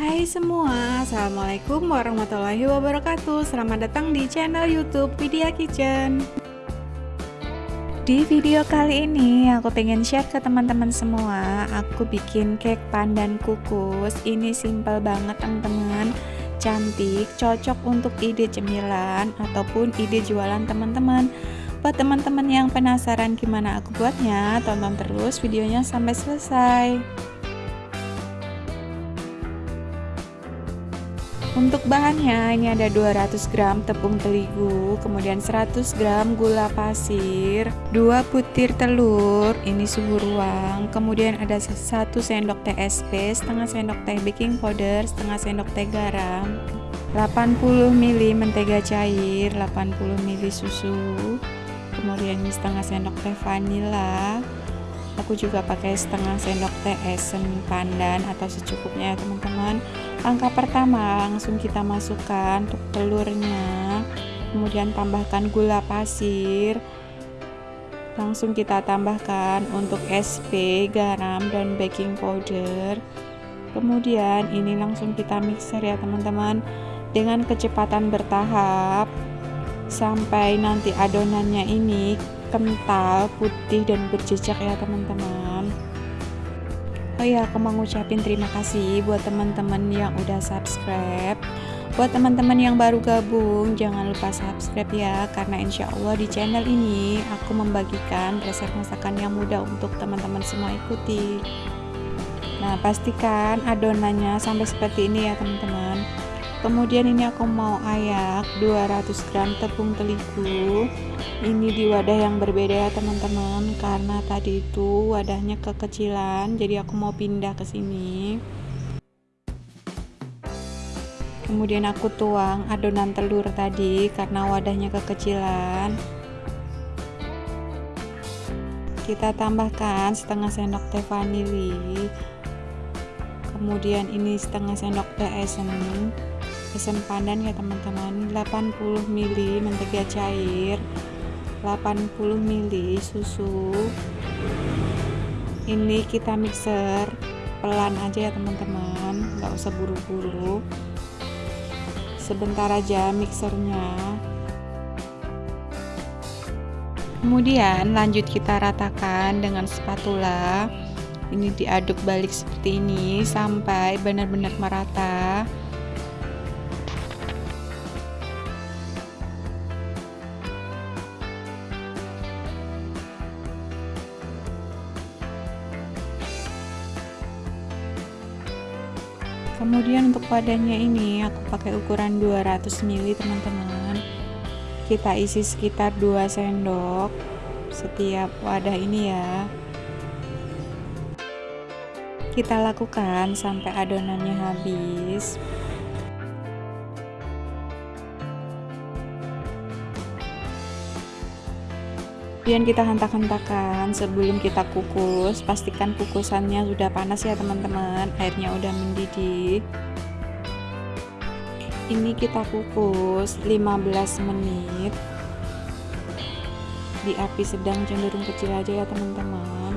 Hai semua, Assalamualaikum warahmatullahi wabarakatuh. Selamat datang di channel youtube Vidya Kitchen. Di video kali ini aku pengen share ke teman-teman semua. Aku bikin cake pandan kukus. Ini simple banget teman-teman. Cantik, cocok untuk ide cemilan Ataupun ide jualan teman-teman. Buat teman-teman yang penasaran gimana aku buatnya Tonton terus videonya sampai selesai Untuk bahannya ini ada 200 gram tepung terigu, kemudian 100 gram gula pasir, 2 butir telur, ini suhu ruang, kemudian ada 1 sendok teh SP, setengah sendok teh baking powder, setengah sendok teh garam, 80 ml mentega cair, 80 ml susu, kemudian setengah sendok teh vanila, aku juga pakai setengah sendok teh esen pandan atau secukupnya ya teman-teman. Langkah pertama langsung kita masukkan untuk telurnya. Kemudian tambahkan gula pasir. Langsung kita tambahkan untuk SP, garam, dan baking powder. Kemudian ini langsung kita mixer ya teman-teman dengan kecepatan bertahap. Sampai nanti adonannya ini kental, putih, dan berjejak ya teman-teman Oh ya, aku mau ngucapin terima kasih buat teman-teman yang udah subscribe. Buat teman-teman yang baru gabung, jangan lupa subscribe ya, karena insya Allah di channel ini aku membagikan resep masakan yang mudah untuk teman-teman semua ikuti. Nah, pastikan adonannya sampai seperti ini ya teman-teman kemudian ini aku mau ayak 200 gram tepung terigu. Ini di wadah yang berbeda ya teman-teman karena tadi itu wadahnya kekecilan jadi aku mau pindah ke sini. Kemudian aku tuang adonan telur tadi karena wadahnya kekecilan. Kita tambahkan setengah sendok teh vanili. Kemudian ini setengah sendok teh esen esen pandan ya teman-teman. 80 ml mentega cair 80 ml susu. Ini kita mixer pelan aja ya teman-teman. Nggak usah buru-buru. Sebentar aja mixernya. Kemudian lanjut kita ratakan dengan spatula. Ini diaduk balik seperti ini sampai benar-benar merata kemudian untuk wadahnya ini aku pakai ukuran 200 ml teman-teman. Kita isi sekitar 2 sendok setiap wadah ini ya. Kita lakukan sampai adonannya habis kemudian kita hentak-hentakan sebelum kita kukus pastikan kukusannya sudah panas ya teman-teman. Airnya udah mendidih. Ini kita kukus 15 menit. Di api sedang cenderung kecil aja ya teman-teman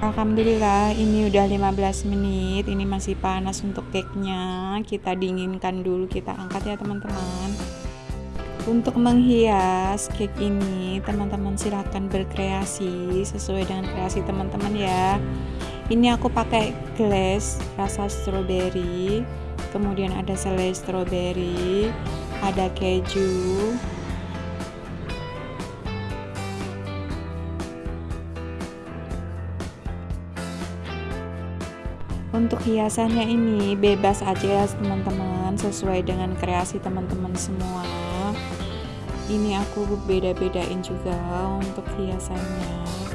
Alhamdulillah ini udah 15 menit. Ini masih panas untuk cake nya kita dinginkan dulu kita angkat ya teman-teman. Untuk menghias cake ini teman-teman silahkan berkreasi sesuai dengan kreasi teman-teman ya. Ini aku pakai glass rasa strawberry kemudian ada selai strawberry ada keju untuk hiasannya ini bebas aja ya teman-teman. Sesuai dengan kreasi teman-teman semua. Ini aku beda-bedain juga untuk hiasannya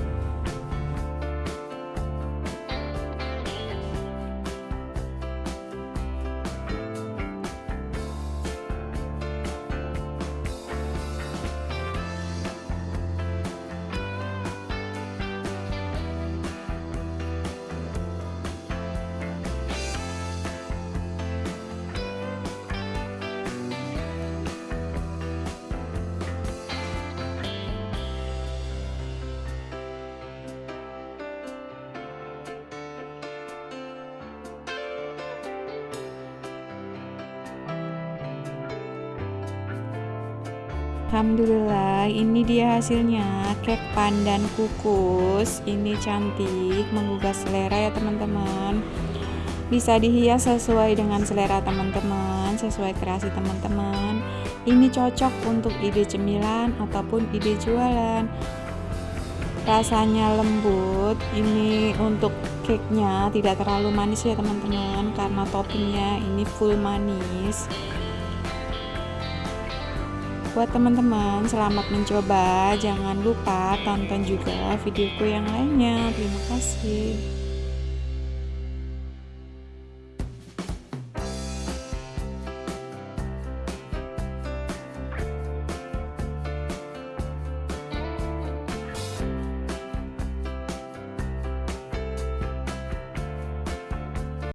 Alhamdulillah ini dia hasilnya. Cake pandan kukus. Ini cantik menggugah selera ya teman-teman. Bisa dihias sesuai dengan selera teman-teman sesuai kreasi teman-teman. Ini cocok untuk ide cemilan ataupun ide jualan. Rasanya lembut. Ini untuk cake nya tidak terlalu manis ya teman-teman. Karena toppingnya ini full manis Buat teman-teman, selamat mencoba. Jangan lupa tonton juga videoku yang lainnya. Terima kasih.